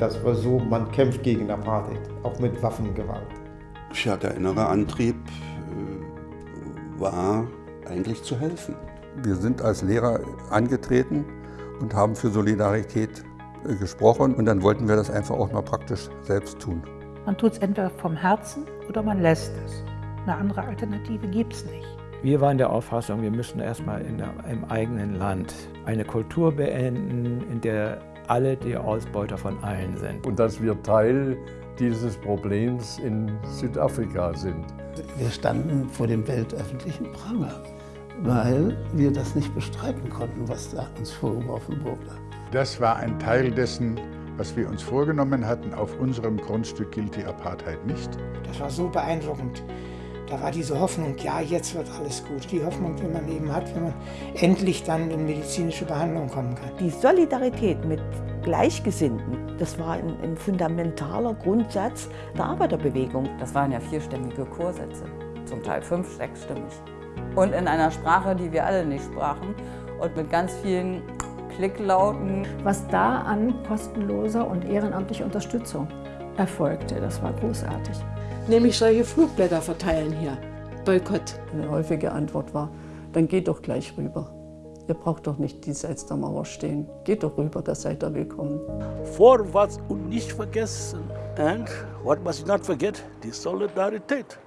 Das war so, man kämpft gegen Apartheid, auch mit Waffengewalt. Ja, der innere Antrieb äh, war eigentlich zu helfen. Wir sind als Lehrer angetreten und haben für Solidarität äh, gesprochen und dann wollten wir das einfach auch mal praktisch selbst tun. Man tut es entweder vom Herzen oder man lässt es. Eine andere Alternative gibt es nicht. Wir waren der Auffassung, wir müssen erstmal in der, im eigenen Land eine Kultur beenden, in der alle die Ausbeuter von allen sind. Und dass wir Teil dieses Problems in Südafrika sind. Wir standen vor dem weltöffentlichen Pranger, weil wir das nicht bestreiten konnten, was da uns vorgeworfen wurde. Das war ein Teil dessen, was wir uns vorgenommen hatten. Auf unserem Grundstück gilt die Apartheid nicht. Das war so beeindruckend. Da war diese Hoffnung, ja, jetzt wird alles gut. Die Hoffnung, die man eben hat, wenn man endlich dann in medizinische Behandlung kommen kann. Die Solidarität mit Gleichgesinnten, das war ein, ein fundamentaler Grundsatz der Arbeiterbewegung. Das waren ja vierstimmige Chorsätze, zum Teil fünf-, sechsstimmig. Und in einer Sprache, die wir alle nicht sprachen und mit ganz vielen Klicklauten. Was da an kostenloser und ehrenamtlicher Unterstützung erfolgte, das war großartig. Nämlich solche Flugblätter verteilen hier. Boykott. Eine häufige Antwort war, dann geht doch gleich rüber. Ihr braucht doch nicht diesseits der Mauer stehen. Geht doch rüber, da seid ihr willkommen. Vorwärts und nicht vergessen. And what must you not forget? Die Solidarität.